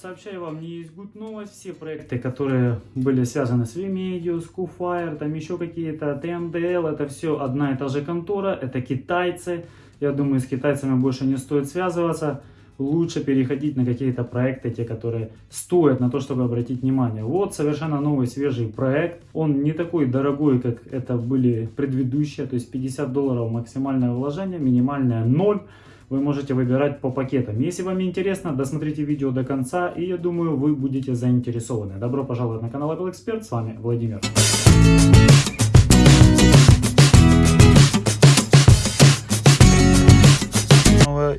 Сообщаю вам, не есть good новость, все проекты, которые были связаны с Vimeo, Schoolfire, там еще какие-то, TMDL, это все одна и та же контора, это китайцы. Я думаю, с китайцами больше не стоит связываться. Лучше переходить на какие-то проекты, те, которые стоят на то, чтобы обратить внимание. Вот совершенно новый свежий проект. Он не такой дорогой, как это были предыдущие. То есть 50 долларов максимальное вложение, минимальное 0 вы можете выбирать по пакетам. Если вам интересно, досмотрите видео до конца, и я думаю, вы будете заинтересованы. Добро пожаловать на канал Apple Expert, с вами Владимир.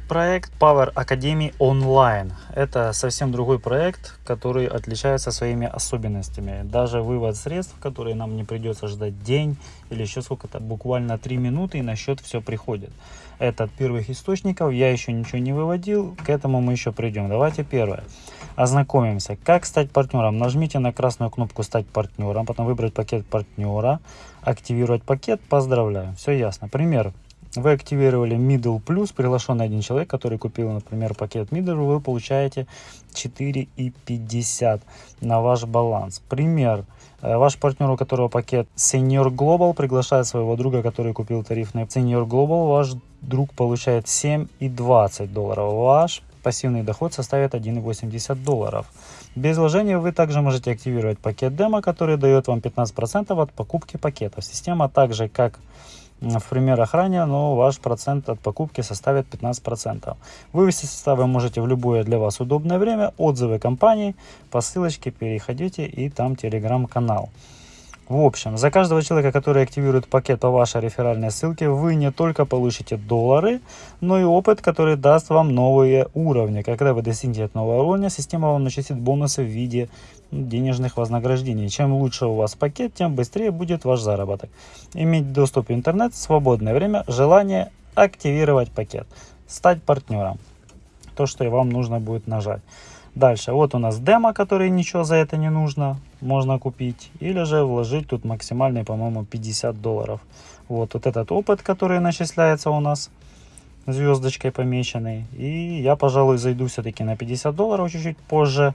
Проект Power Academy Online. Это совсем другой проект, который отличается своими особенностями. Даже вывод средств, которые нам не придется ждать день или еще сколько-то, буквально 3 минуты и на счет все приходит. Это от первых источников, я еще ничего не выводил, к этому мы еще придем. Давайте первое. Ознакомимся. Как стать партнером? Нажмите на красную кнопку «Стать партнером», потом выбрать пакет партнера, активировать пакет, поздравляю. Все ясно. Пример. Вы активировали Middle Plus, приглашенный один человек, который купил, например, пакет Middle, вы получаете 4,50 на ваш баланс. Пример. Э, ваш партнер, у которого пакет Senior Global, приглашает своего друга, который купил тарифный Senior Global, ваш друг получает 7,20 долларов. Ваш пассивный доход составит 1,80 долларов. Без вложения вы также можете активировать пакет демо, который дает вам 15% от покупки пакетов. Система также как в примерах ранее, но ваш процент от покупки составит 15%. Вывести составы можете в любое для вас удобное время. Отзывы компании по ссылочке переходите и там телеграм-канал. В общем, за каждого человека, который активирует пакет по вашей реферальной ссылке, вы не только получите доллары, но и опыт, который даст вам новые уровни. Когда вы достигнете нового уровня, система вам начислит бонусы в виде денежных вознаграждений. Чем лучше у вас пакет, тем быстрее будет ваш заработок. Иметь доступ в интернет, свободное время, желание активировать пакет, стать партнером. То, что и вам нужно будет нажать. Дальше, вот у нас демо, который ничего за это не нужно, можно купить. Или же вложить тут максимальный, по-моему, 50 долларов. Вот, вот этот опыт, который начисляется у нас звездочкой помеченный. И я, пожалуй, зайду все-таки на 50 долларов чуть-чуть позже.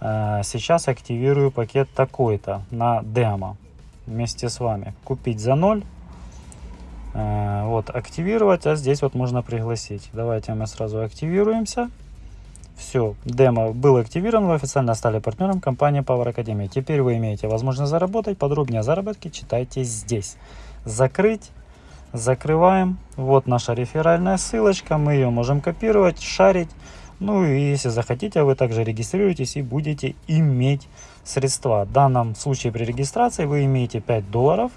А, сейчас активирую пакет такой-то на демо вместе с вами. Купить за 0. А, вот, активировать, а здесь вот можно пригласить. Давайте мы сразу активируемся. Все, демо был активирован, вы официально стали партнером компании Power Academy. Теперь вы имеете возможность заработать. Подробнее о заработке читайте здесь. Закрыть. Закрываем. Вот наша реферальная ссылочка. Мы ее можем копировать, шарить. Ну и если захотите, вы также регистрируетесь и будете иметь средства. В данном случае при регистрации вы имеете 5 долларов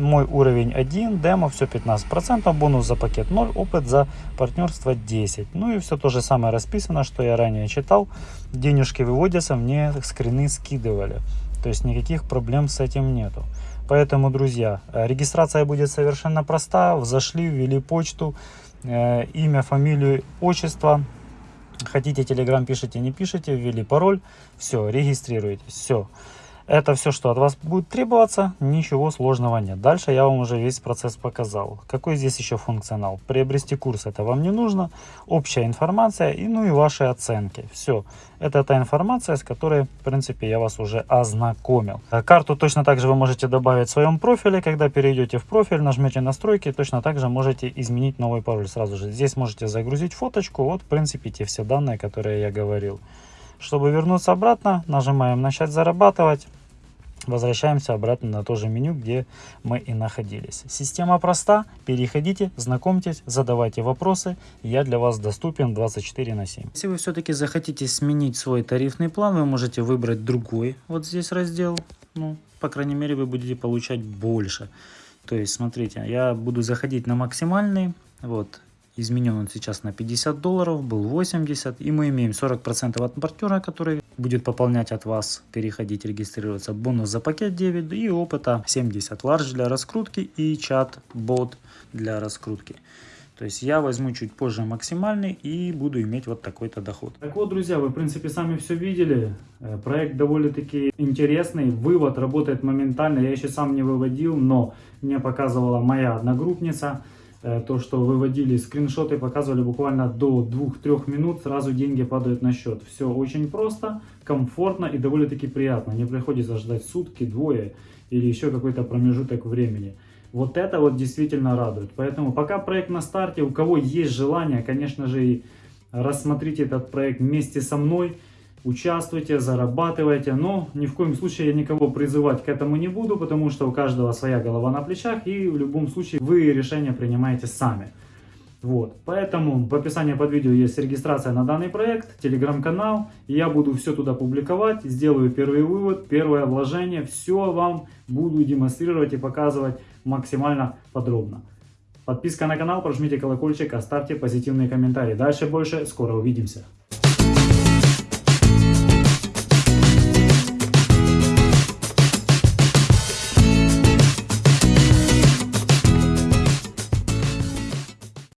мой уровень 1, демо все 15%, бонус за пакет 0, опыт за партнерство 10. Ну и все то же самое расписано, что я ранее читал. Денежки выводятся, мне скрины скидывали. То есть никаких проблем с этим нету. Поэтому, друзья, регистрация будет совершенно проста. Зашли, ввели почту, э, имя, фамилию, отчество. Хотите телеграм пишите, не пишите, ввели пароль. Все, регистрируйтесь. Все. Это все, что от вас будет требоваться, ничего сложного нет. Дальше я вам уже весь процесс показал. Какой здесь еще функционал? Приобрести курс это вам не нужно, общая информация и ну и ваши оценки. Все, это та информация, с которой, в принципе, я вас уже ознакомил. Карту точно так же вы можете добавить в своем профиле. Когда перейдете в профиль, нажмете настройки, точно так же можете изменить новый пароль сразу же. Здесь можете загрузить фоточку, вот, в принципе, те все данные, которые я говорил. Чтобы вернуться обратно, нажимаем «Начать зарабатывать». Возвращаемся обратно на то же меню, где мы и находились. Система проста. Переходите, знакомьтесь, задавайте вопросы. Я для вас доступен 24 на 7. Если вы все-таки захотите сменить свой тарифный план, вы можете выбрать другой. Вот здесь раздел. Ну, по крайней мере, вы будете получать больше. То есть, смотрите, я буду заходить на максимальный. Вот, изменен он сейчас на 50 долларов, был 80. И мы имеем 40% от партнера, который будет пополнять от вас, переходить, регистрироваться. Бонус за пакет 9 и опыта 70. Large для раскрутки и чат-бот для раскрутки. То есть я возьму чуть позже максимальный и буду иметь вот такой-то доход. Так вот, друзья, вы в принципе сами все видели. Э, проект довольно-таки интересный. Вывод работает моментально. Я еще сам не выводил, но мне показывала моя одногруппница. Э, то, что выводили скриншоты, показывали буквально до 2-3 минут, сразу деньги падают на счет. Все очень просто, комфортно и довольно-таки приятно. Не приходится ждать сутки, двое или еще какой-то промежуток времени. Вот это вот действительно радует. Поэтому пока проект на старте, у кого есть желание, конечно же, и рассмотрите этот проект вместе со мной участвуйте, зарабатывайте, но ни в коем случае я никого призывать к этому не буду, потому что у каждого своя голова на плечах, и в любом случае вы решение принимаете сами. Вот, поэтому в описании под видео есть регистрация на данный проект, телеграм-канал, я буду все туда публиковать, сделаю первый вывод, первое вложение, все вам буду демонстрировать и показывать максимально подробно. Подписка на канал, прожмите колокольчик, оставьте позитивные комментарии. Дальше больше, скоро увидимся.